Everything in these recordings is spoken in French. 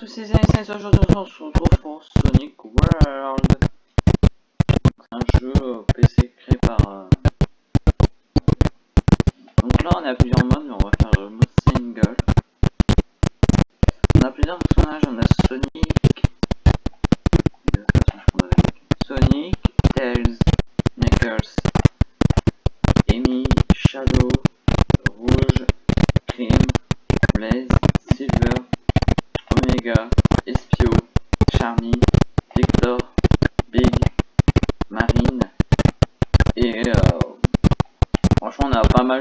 tous ces amis, aujourd'hui on se pour Sonic World. Un jeu euh, PC créé par... Euh, Donc là on a plusieurs modes, mais on va faire le mode pas mal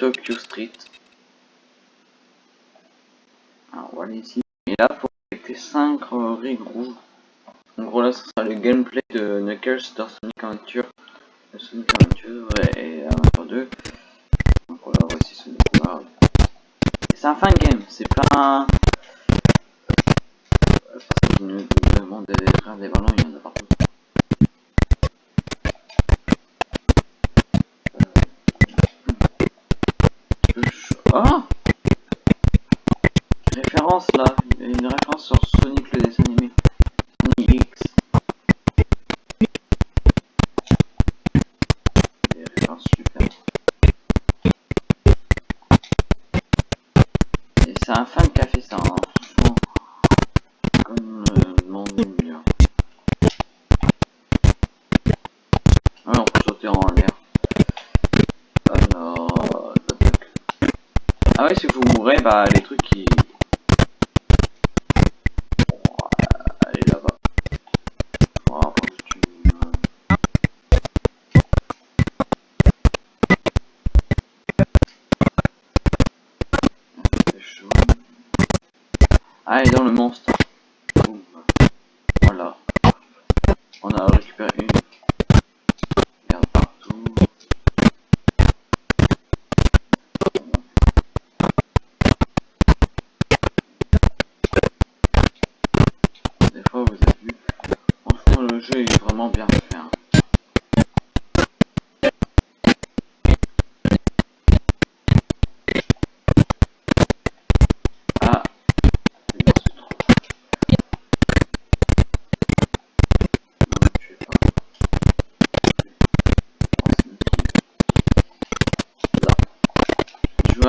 Tokyo Street. Alors, on va aller ici. Et là, faut collecter euh, 5 rigs rouges. En gros, là, ce sera le gameplay de Knuckles dans Sonic Adventure. Le Sonic Adventure et Adventure 2. Donc, voilà, voici Sonic World. C'est un fan game, c'est pas un... à les trucs qui... Là-bas. Ah, dans le monstre.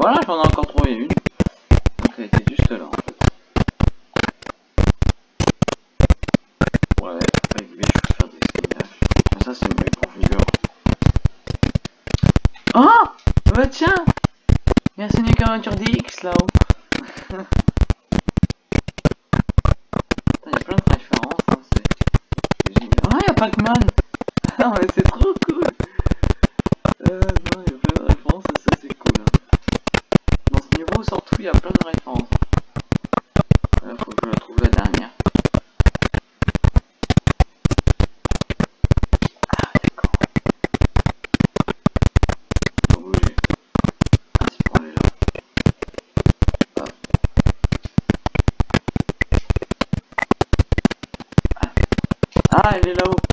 Voilà, j'en ai encore trouvé une. Donc elle était juste là en fait. Ouais, avec lui je peux faire des spinaches. Ah, ça c'est mieux pour. Oh Bah tiens Il y a. Bye, know.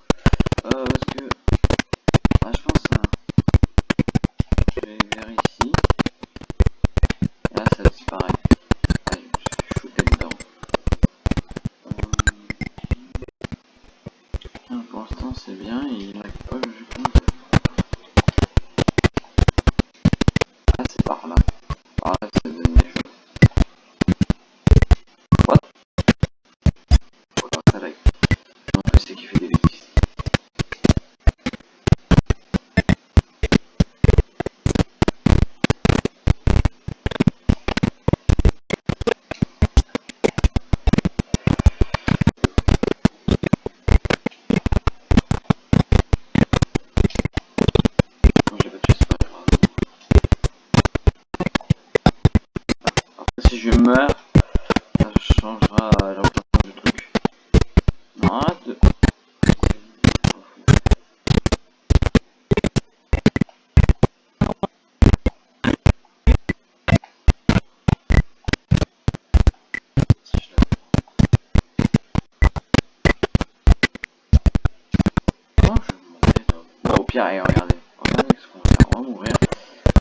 Et regardez, on va mourir.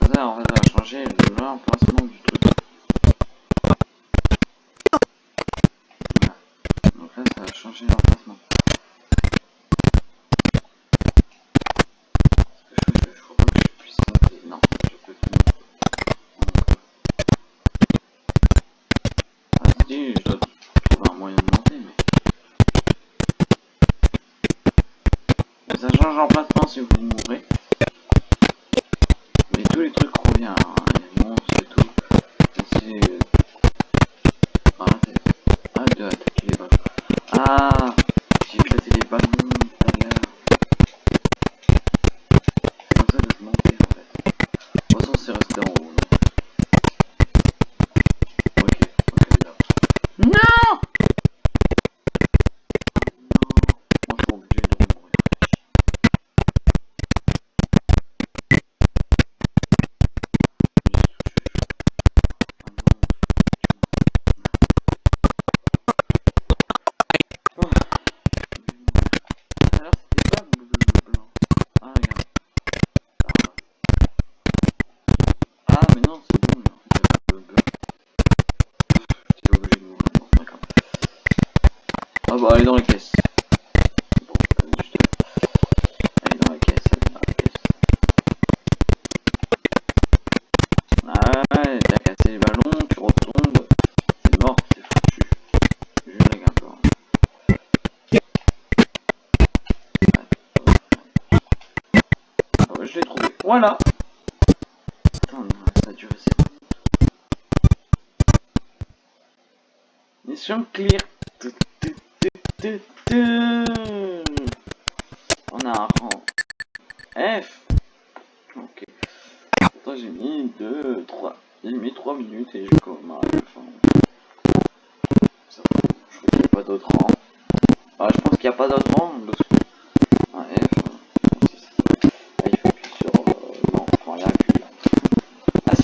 Ça va changer l'emplacement du tout. Donc là, ça va changer l'emplacement. Je crois que je suis plus senti. Non, je peux te montrer. Ah, c'est je dois trouver un moyen de monter, mais. Mais ça change l'emplacement si vous mourrez. Voilà. Attends, ça a duré, c'est bon. Mission clear.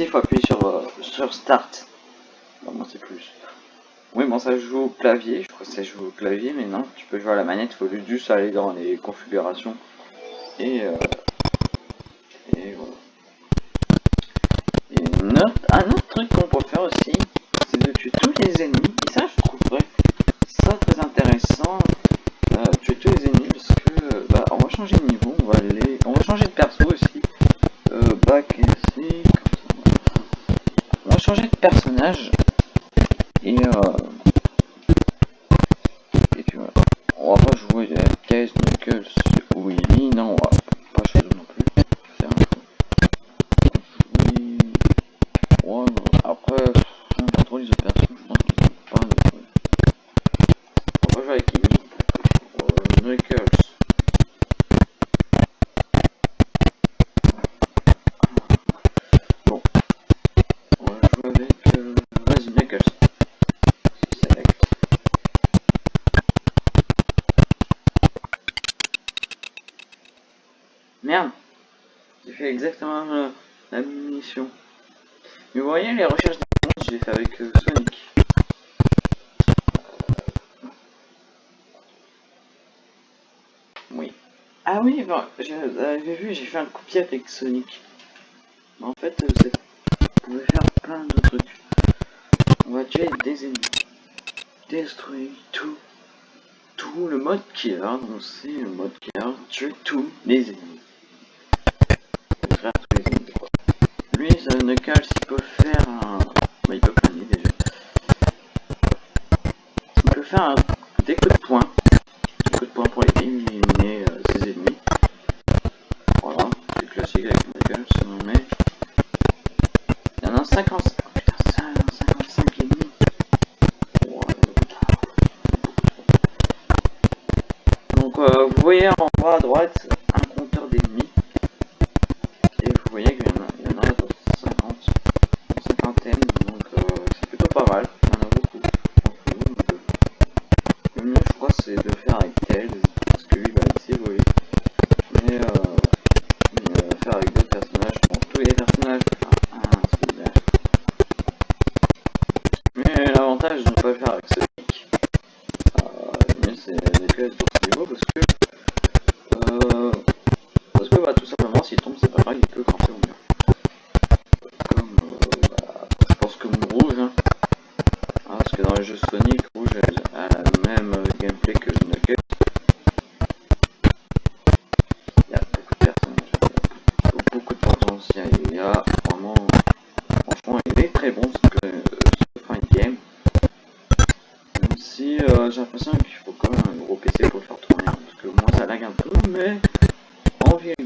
il faut appuyer sur, euh, sur Start. C'est plus. Oui, bon, ça joue au clavier. Je crois que ça joue au clavier, mais non, tu peux jouer à la manette. Il faut juste aller dans les configurations. Et, euh, et voilà. Et un autre truc qu'on peut faire aussi, c'est de tuer tous les ennemis Mais vous voyez, les recherches des monstres, je fait avec euh, Sonic. Oui. Ah oui, bon, euh, j'avais vu, j'ai fait un copier avec Sonic. En fait, euh, vous, pouvez faire plein de trucs. On va tuer des ennemis. Détruire tout. Tout le mode qui est annoncé, le mode qui est tuer tous les ennemis. Lui, ça ne cache obvious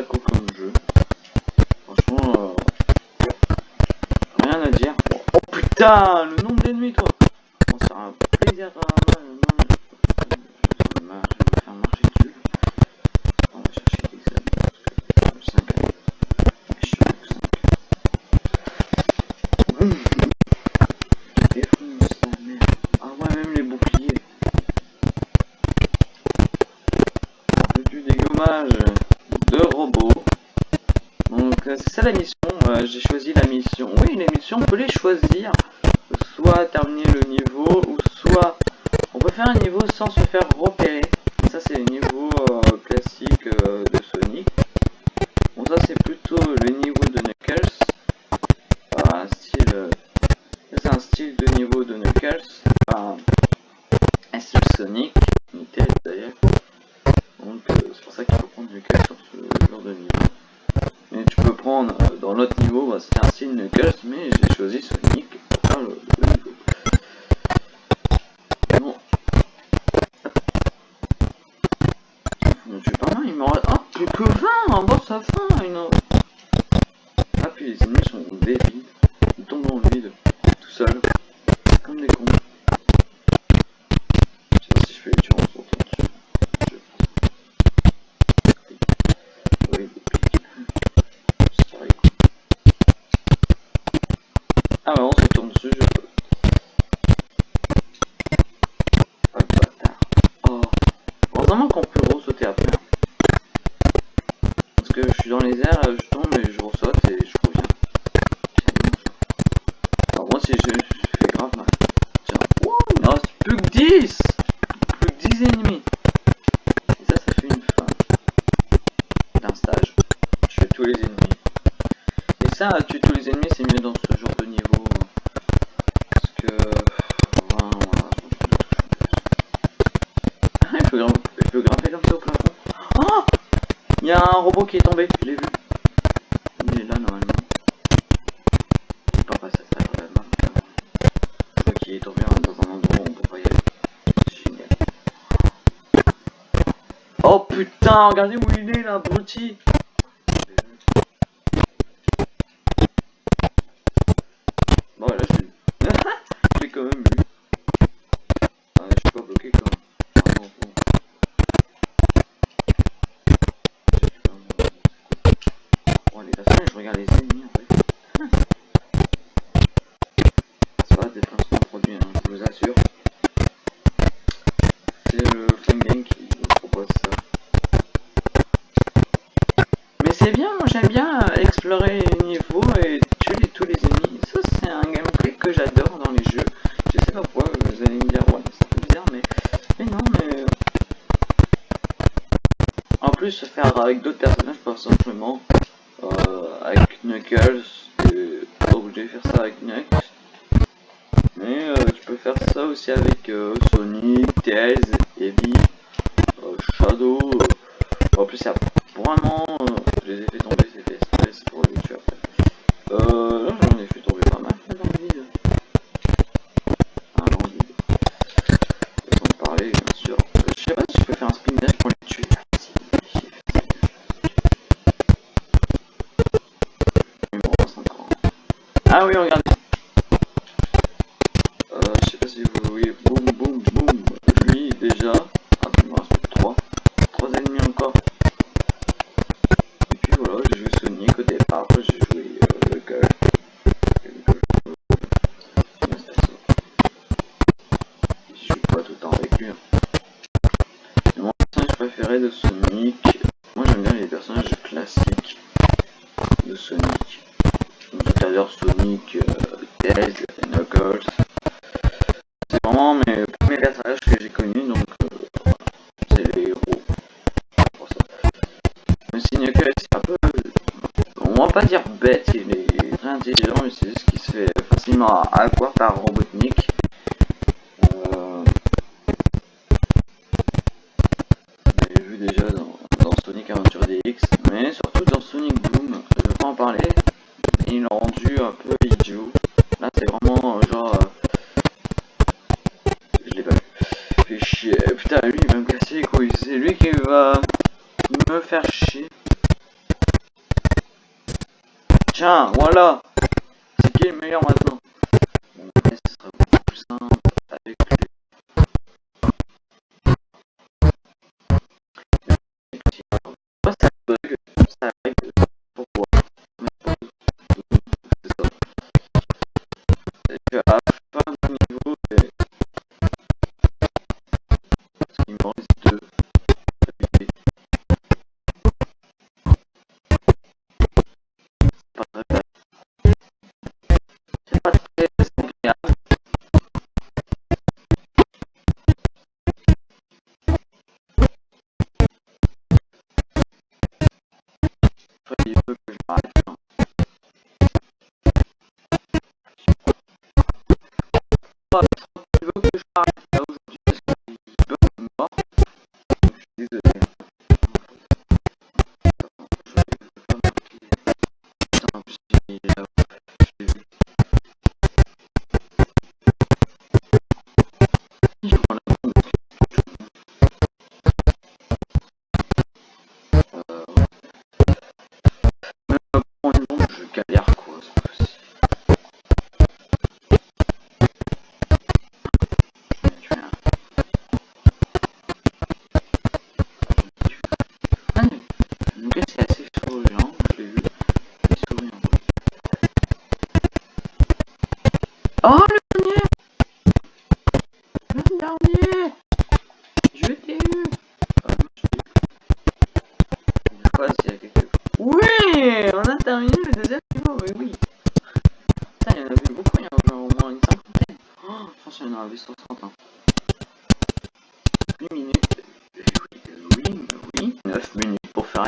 Taco comme jeu. Franchement, euh, rien à dire. Oh putain, le nombre d'ennemis, toi choisir soit terminer le niveau ou soit on peut faire un niveau sans se faire reprendre J'ai que 20, en bas ça fait une... Ah puis les ennemis sont débiles. qui est tombé, je l'ai vu. Il est là normalement. Pas pas euh, est tombé dans un endroit où on peut pas Oh putain, regardez où il est là, abruti. plus se faire avec d'autres personnages, pas simplement euh, avec Knuckles. T'es obligé de faire ça avec Knuckles. Mais euh, tu peux faire ça aussi avec euh, Sonic, Tails, Eevee, euh, Shadow. Euh, en plus, il y a now we only got est meilleur maintenant. Mon ce sera beaucoup plus simple avec lui.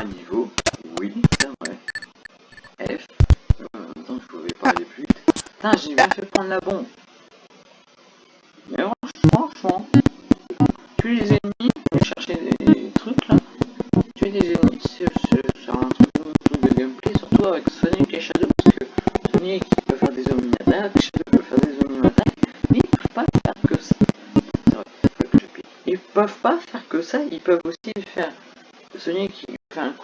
niveau. Oui, c'est vrai. F. Attends, je pouvais pas aller plus vite. Putain, j'ai bien fait prendre la bombe. Mais franchement, tu les ennemis, tu chercher des trucs là. Tu les ennemis, c'est un truc, de gameplay, surtout avec Sonic et Shadow, parce que Sonic peut faire des omni-attaques, Shadow peut faire des omni-attaques, mais ils peuvent pas faire que ça. Vrai, ils peuvent pas faire que ça, ils peuvent aussi faire Sonic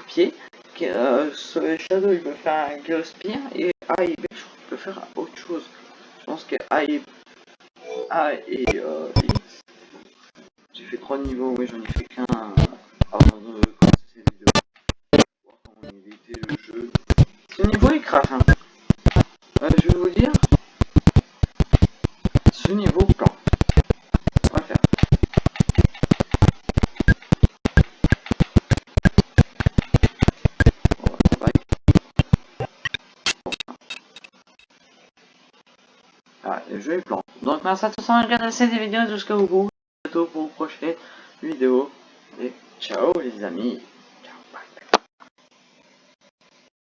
pied. Euh, sur le Shadow, il peut faire un Geospire et A et B, je peux faire autre chose. Je pense que A et A et euh, J'ai fait trois niveaux, mais j'en ai fait qu'un euh, Bah, Merci à tous d'avoir regardé cette vidéo jusqu'au bout. À bientôt pour une prochaine vidéo. Et ciao les amis.